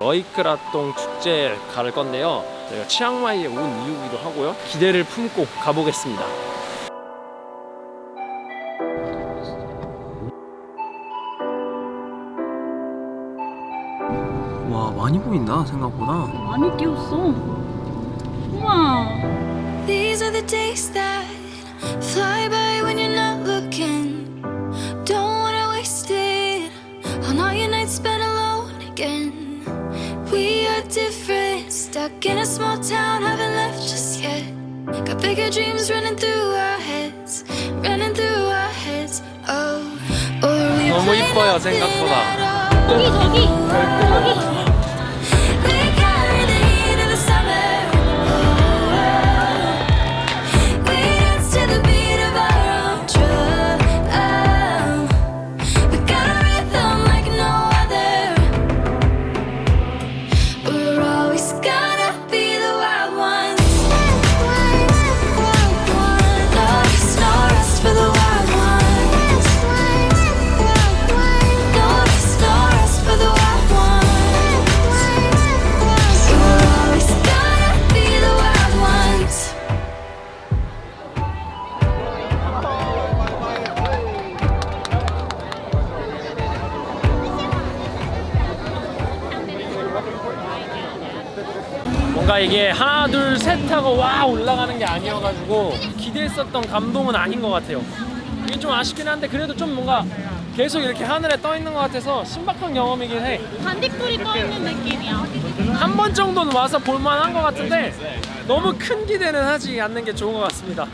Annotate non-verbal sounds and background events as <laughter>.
너이크라똥 축제 갈 건데요. 저희가 치앙마이에 온 이유기도 하고요. 기대를 품고 가보겠습니다. 와 많이 보인다 생각보다. 많이 뛰었어. 우와. We are different, stuck in a small town, haven't left just yet. Got bigger dreams running through our heads, running through our heads. Oh, or we 너무 play 이뻐요, nothing 생각보다. <laughs> 뭔가 이게 하나 둘 셋 하고 와 올라가는 게 아니어가지고 기대했었던 감동은 아닌 것 같아요. 이게 좀 아쉽긴 한데 그래도 좀 뭔가 계속 이렇게 하늘에 떠 있는 것 같아서 신박한 경험이긴 해. 반딧불이 떠 있는 느낌이야. 한 번 정도는 와서 볼만한 것 같은데 너무 큰 기대는 하지 않는 게 좋은 것 같습니다.